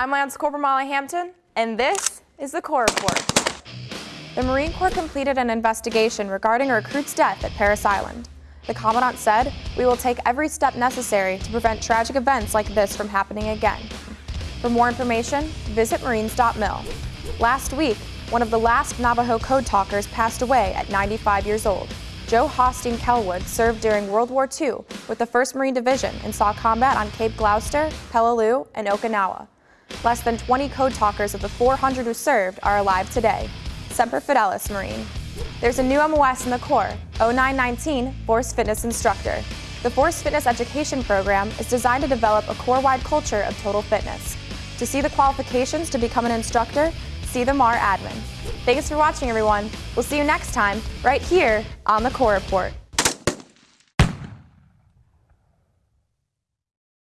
I'm Lance Corporal Molly Hampton, and this is the Corps Report. The Marine Corps completed an investigation regarding a recruit's death at Parris Island. The Commandant said, we will take every step necessary to prevent tragic events like this from happening again. For more information, visit marines.mil. Last week, one of the last Navajo code talkers passed away at 95 years old. Joe Hosteen Kellwood served during World War II with the 1st Marine Division and saw combat on Cape Gloucester, Peleliu, and Okinawa. Less than 20 code talkers of the 400 who served are alive today. Semper Fidelis Marine. There's a new MOS in the Corps, 0919 Force Fitness Instructor. The Force Fitness Education Program is designed to develop a Corps-wide culture of total fitness. To see the qualifications to become an instructor, see the MARADMIN. Thanks for watching, everyone. We'll see you next time, right here on the Corps Report.